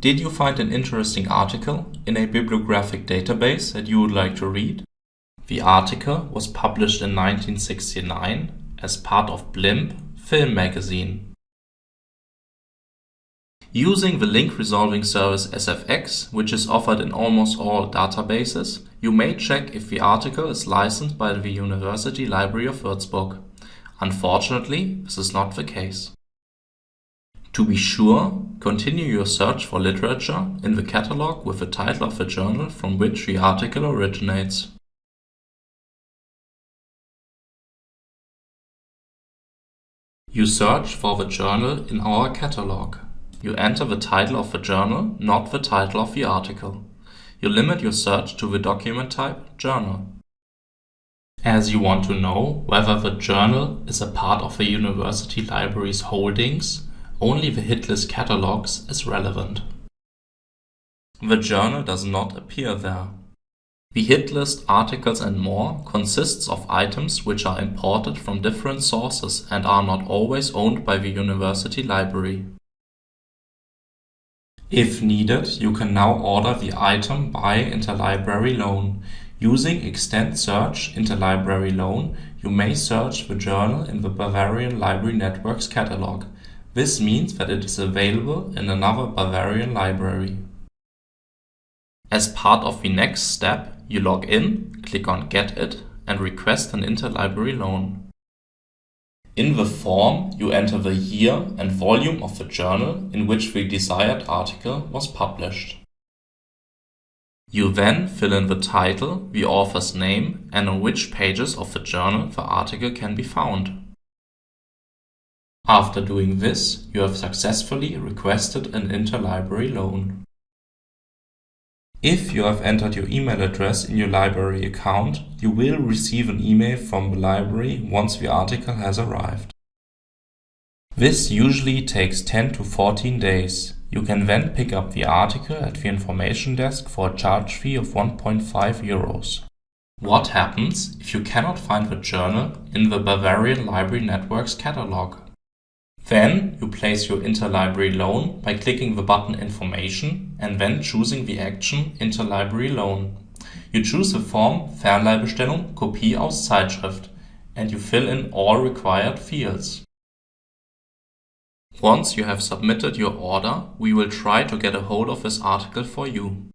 Did you find an interesting article in a bibliographic database that you would like to read? The article was published in 1969 as part of Blimp film magazine. Using the link resolving service SFX, which is offered in almost all databases, you may check if the article is licensed by the University Library of Würzburg. Unfortunately, this is not the case. To be sure, continue your search for literature in the catalog with the title of the journal from which the article originates. You search for the journal in our catalog. You enter the title of the journal, not the title of the article. You limit your search to the document type Journal. As you want to know whether the journal is a part of the university library's holdings, only the hit list catalogs is relevant. The journal does not appear there. The hit list articles and more consists of items which are imported from different sources and are not always owned by the university library. If needed, you can now order the item by interlibrary loan. Using Extend Search Interlibrary Loan, you may search the journal in the Bavarian Library Network's catalog. This means that it is available in another Bavarian library. As part of the next step, you log in, click on Get It and request an interlibrary loan. In the form, you enter the year and volume of the journal in which the desired article was published. You then fill in the title, the author's name and on which pages of the journal the article can be found. After doing this, you have successfully requested an interlibrary loan. If you have entered your email address in your library account, you will receive an email from the library once the article has arrived. This usually takes 10 to 14 days. You can then pick up the article at the information desk for a charge fee of 1.5 euros. What happens if you cannot find the journal in the Bavarian Library Network's catalog? Then you place your interlibrary loan by clicking the button Information and then choosing the action Interlibrary Loan. You choose the form Fernleihbestellung Kopie aus Zeitschrift and you fill in all required fields. Once you have submitted your order, we will try to get a hold of this article for you.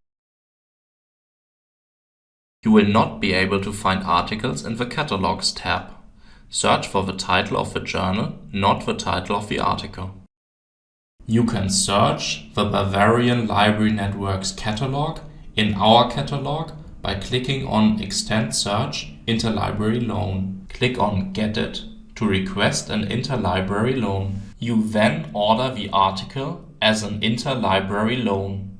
You will not be able to find articles in the Catalogs tab. Search for the title of the journal, not the title of the article. You can search the Bavarian Library Network's catalog in our catalog by clicking on Extend Search Interlibrary Loan. Click on Get It to request an interlibrary loan. You then order the article as an interlibrary loan.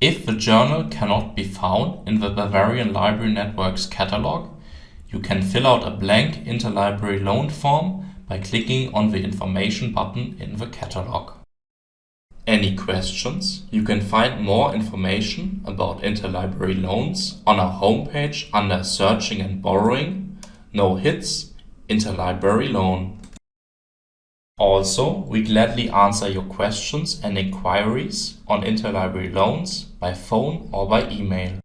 If the journal cannot be found in the Bavarian Library Network's catalog, you can fill out a blank interlibrary loan form by clicking on the information button in the catalog. Any questions? You can find more information about interlibrary loans on our homepage under Searching and Borrowing, No Hits, Interlibrary Loan. Also, we gladly answer your questions and inquiries on interlibrary loans by phone or by email.